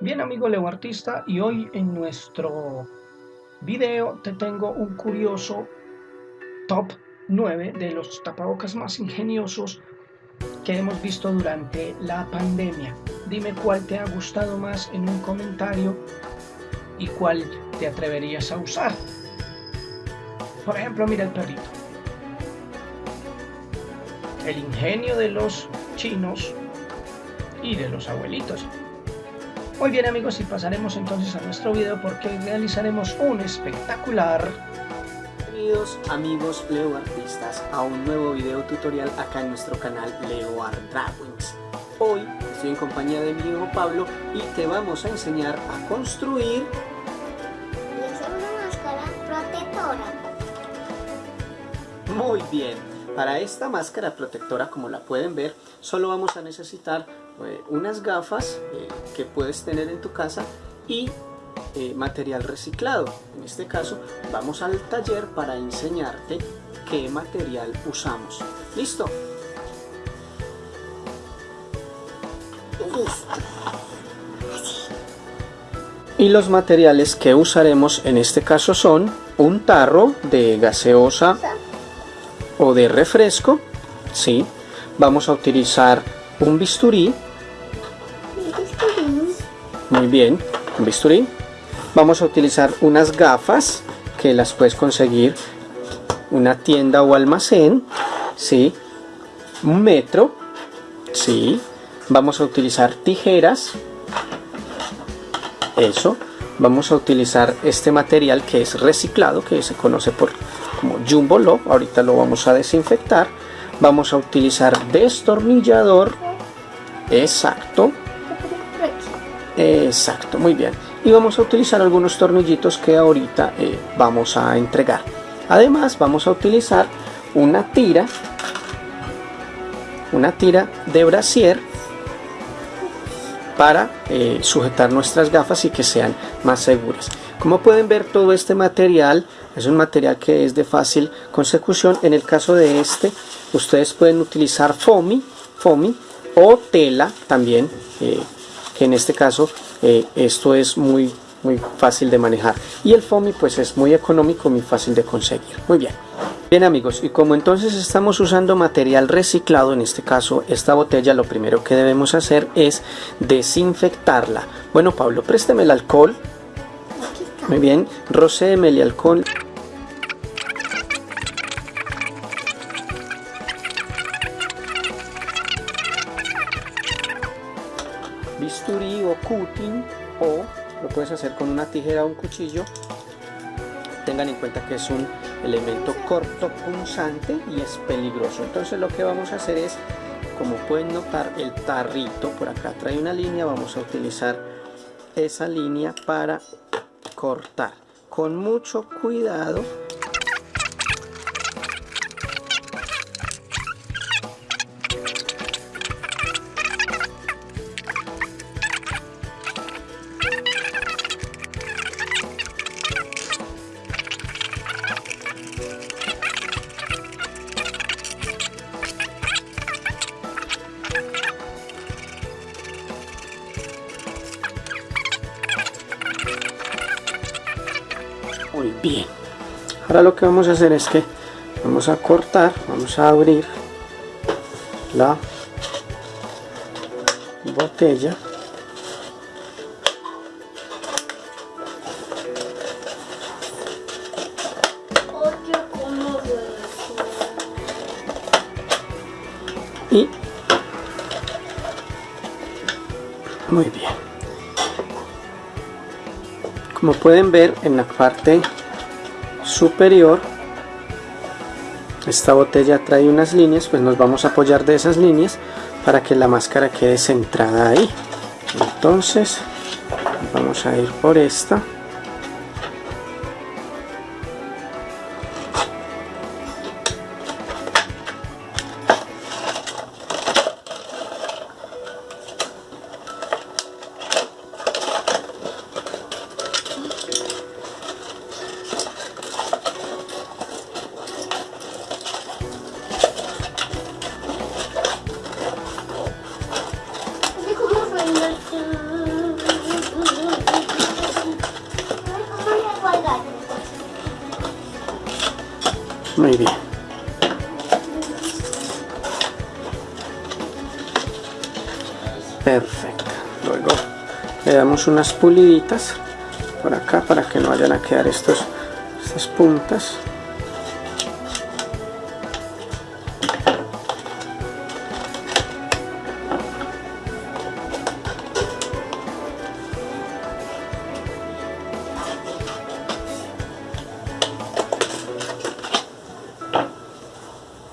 Bien amigo Leo Artista y hoy en nuestro video te tengo un curioso top 9 de los tapabocas más ingeniosos que hemos visto durante la pandemia. Dime cuál te ha gustado más en un comentario y cuál te atreverías a usar. Por ejemplo, mira el perrito. El ingenio de los chinos y de los abuelitos. Muy bien amigos y pasaremos entonces a nuestro video porque realizaremos un espectacular Bienvenidos amigos Leo Artistas a un nuevo video tutorial acá en nuestro canal Leo Art Drawings. Hoy estoy en compañía de mi hijo Pablo y te vamos a enseñar a construir y hacer una máscara protectora. Muy bien, para esta máscara protectora como la pueden ver solo vamos a necesitar eh, unas gafas eh, que puedes tener en tu casa y eh, material reciclado. En este caso vamos al taller para enseñarte qué material usamos. ¿Listo? Y los materiales que usaremos en este caso son un tarro de gaseosa o de refresco, ¿sí? Vamos a utilizar un bisturí, muy bien, un bisturí. Vamos a utilizar unas gafas que las puedes conseguir una tienda o almacén, ¿sí? Un metro, ¿sí? Vamos a utilizar tijeras, eso. Vamos a utilizar este material que es reciclado, que se conoce por como Jumbo Low. Ahorita lo vamos a desinfectar. Vamos a utilizar destornillador. Exacto. Exacto, muy bien. Y vamos a utilizar algunos tornillitos que ahorita eh, vamos a entregar. Además vamos a utilizar una tira, una tira de brasier para eh, sujetar nuestras gafas y que sean más seguras. Como pueden ver todo este material es un material que es de fácil consecución. En el caso de este ustedes pueden utilizar foamy, foamy o tela también. Eh, que en este caso eh, esto es muy muy fácil de manejar. Y el foamy pues es muy económico muy fácil de conseguir. Muy bien. Bien amigos y como entonces estamos usando material reciclado en este caso esta botella lo primero que debemos hacer es desinfectarla. Bueno Pablo présteme el alcohol. Muy bien. Rocéeme el alcohol hacer con una tijera o un cuchillo. Tengan en cuenta que es un elemento corto punzante y es peligroso. Entonces lo que vamos a hacer es como pueden notar el tarrito por acá trae una línea. Vamos a utilizar esa línea para cortar. Con mucho cuidado muy bien ahora lo que vamos a hacer es que vamos a cortar vamos a abrir la botella. Y muy bien. Como pueden ver en la parte superior. Esta botella trae unas líneas pues nos vamos a apoyar de esas líneas para que la máscara quede centrada ahí. Entonces vamos a ir por esta perfecto. Luego le damos unas puliditas por acá para que no vayan a quedar estos estas puntas.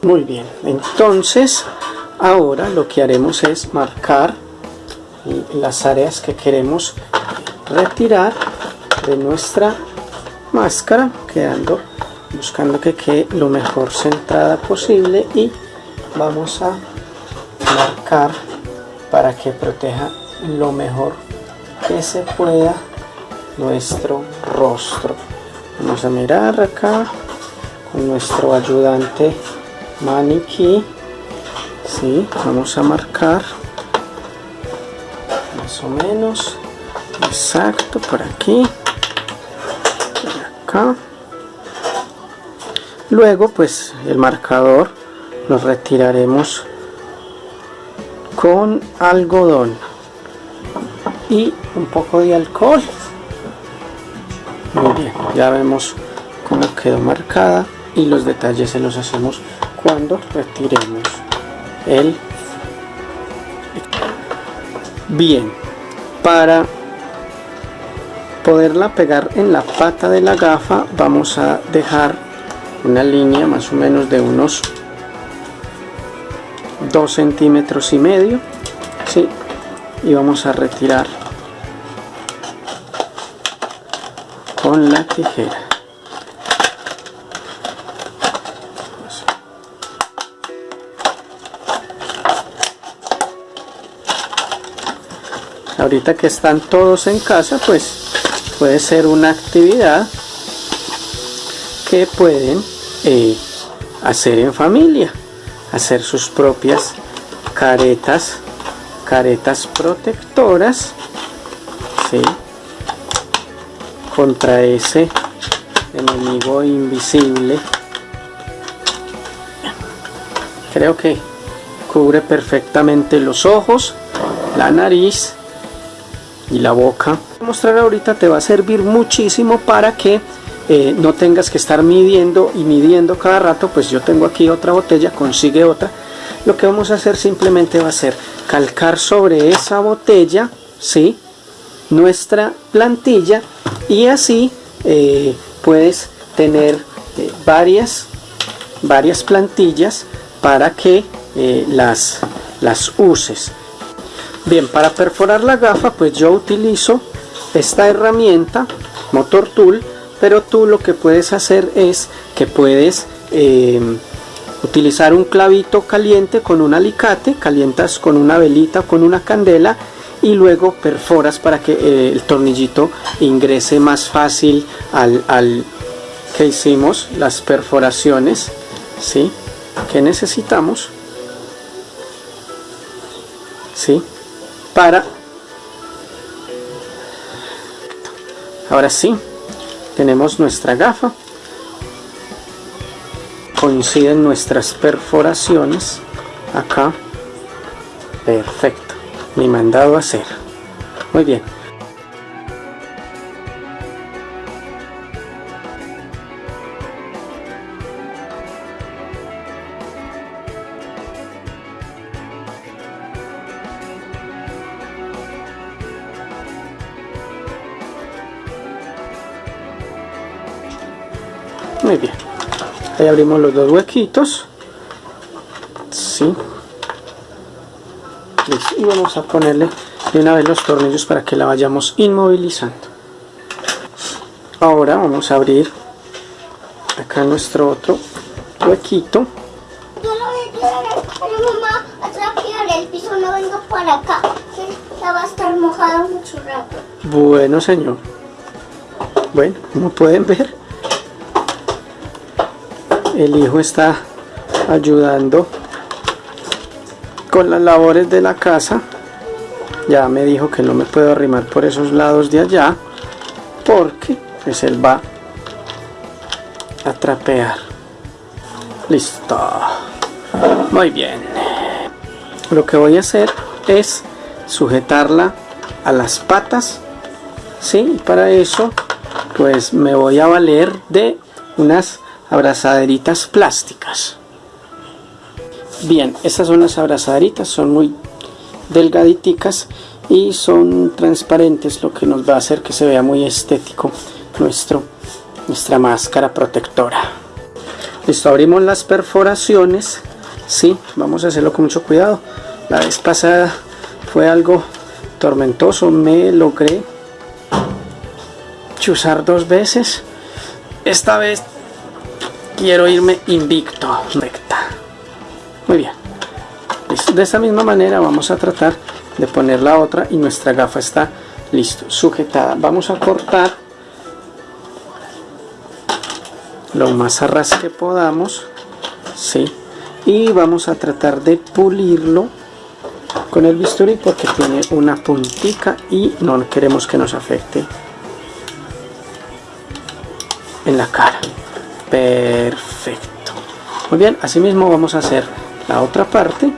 Muy bien, entonces ahora lo que haremos es marcar las áreas que queremos retirar de nuestra máscara, quedando buscando que quede lo mejor centrada posible y vamos a marcar para que proteja lo mejor que se pueda nuestro rostro. Vamos a mirar acá con nuestro ayudante maniquí sí, vamos a marcar o menos. Exacto por aquí. Por acá. Luego pues el marcador lo retiraremos con algodón y un poco de alcohol. Muy bien ya vemos cómo quedó marcada y los detalles se los hacemos cuando retiremos el bien para poderla pegar en la pata de la gafa vamos a dejar una línea más o menos de unos 2 centímetros y medio ¿sí? y vamos a retirar con la tijera ahorita que están todos en casa pues puede ser una actividad que pueden eh, hacer en familia hacer sus propias caretas caretas protectoras contra ese enemigo invisible. Creo que cubre perfectamente los ojos la nariz y la boca. Mostrar ahorita te va a servir muchísimo para que eh, no tengas que estar midiendo y midiendo cada rato, pues yo tengo aquí otra botella, consigue otra. Lo que vamos a hacer simplemente va a ser calcar sobre esa botella, ¿sí? Nuestra plantilla y así eh, puedes tener eh, varias, varias plantillas para que las, las uses. Bien, para perforar la gafa pues yo utilizo esta herramienta, Motor Tool, pero tú lo que puedes hacer es que puedes em, utilizar un clavito caliente con un alicate, calientas con una velita con una candela y luego perforas para que eh, el tornillito ingrese más fácil al, al, que hicimos, las perforaciones, ¿sí? que necesitamos. ¿sí? Para. Ahora sí tenemos nuestra gafa. Coinciden nuestras perforaciones. Acá. Perfecto. Mi mandado a hacer. Muy bien ahí abrimos los dos huequitos. Sí. Y vamos a ponerle de una vez los tornillos para que la vayamos inmovilizando. Ahora vamos a abrir acá nuestro otro huequito. Yo lo voy a pero mamá atrás el piso no vengo para acá. Ya va a estar mojado mucho rato. Bueno señor. Bueno como pueden ver el hijo está ayudando con las labores de la casa. Ya me dijo que no me puedo arrimar por esos lados de allá porque pues él va a trapear. Listo. Muy bien. Lo que voy a hacer es sujetarla a las patas. ¿sí? para eso pues me voy a valer de unas abrazaderitas plásticas. Bien estas son las abrazaderitas son muy delgaditicas y son transparentes lo que nos va a hacer que se vea muy estético nuestro nuestra máscara protectora. Listo abrimos las perforaciones. Sí vamos a hacerlo con mucho cuidado. La vez pasada fue algo tormentoso me logré chuzar dos veces. Esta vez quiero irme invicto recta. Muy bien. De esta misma manera vamos a tratar de poner la otra y nuestra gafa está listo sujetada. Vamos a cortar lo más a ras que podamos ¿sí? y vamos a tratar de pulirlo con el bisturí porque tiene una puntica y no queremos que nos afecte en la cara perfecto. Muy bien así mismo vamos a hacer la otra parte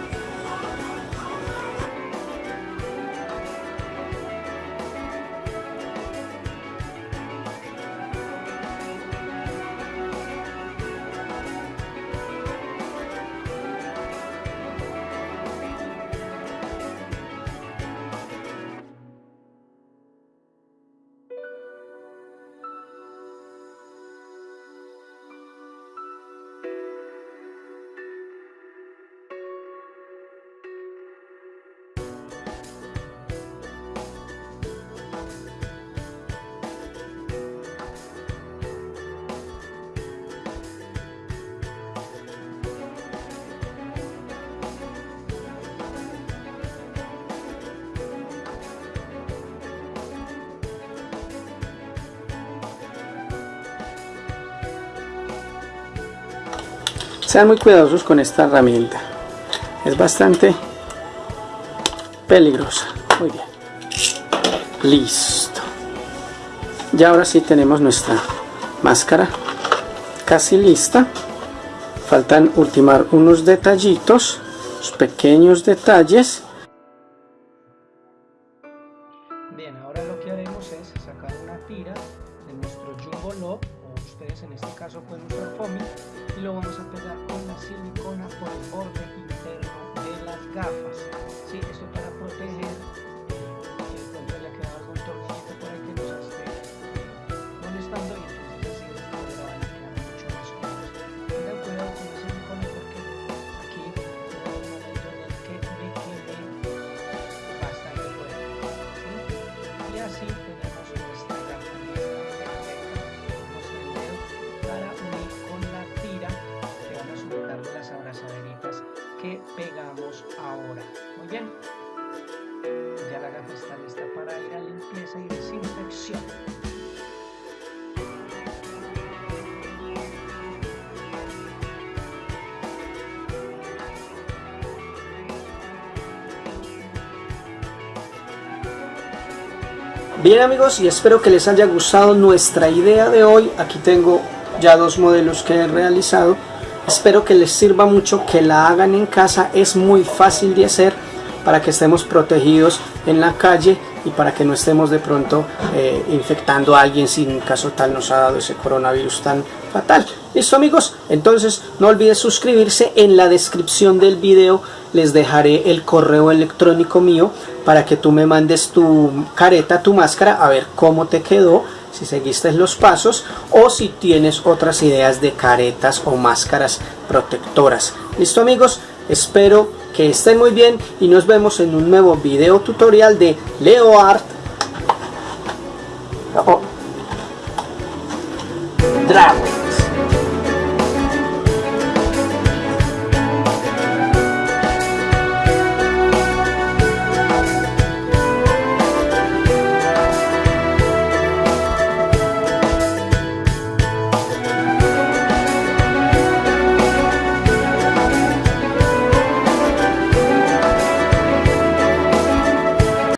sean muy cuidadosos con esta herramienta. Es bastante peligrosa. Muy bien. Listo. Ya ahora sí tenemos nuestra máscara. Casi lista. Faltan ultimar unos detallitos pequeños detalles que pegamos ahora. Muy bien. Ya la gafa está lista para ir a limpieza y desinfección. Bien amigos y espero que les haya gustado nuestra idea de hoy. Aquí tengo ya dos modelos que he realizado. Espero que les sirva mucho, que la hagan en casa. Es muy fácil de hacer para que estemos protegidos en la calle y para que no estemos de pronto eh, infectando a alguien si en caso tal nos ha dado ese coronavirus tan fatal. ¿Listo amigos? Entonces no olvides suscribirse. En la descripción del video les dejaré el correo electrónico mío para que tú me mandes tu careta, tu máscara, a ver cómo te quedó, si seguiste los pasos o si tienes otras ideas de caretas o máscaras protectoras. ¿Listo amigos? Espero que estén muy bien y nos vemos en un nuevo video tutorial de Leo Art. Oh. Dragon.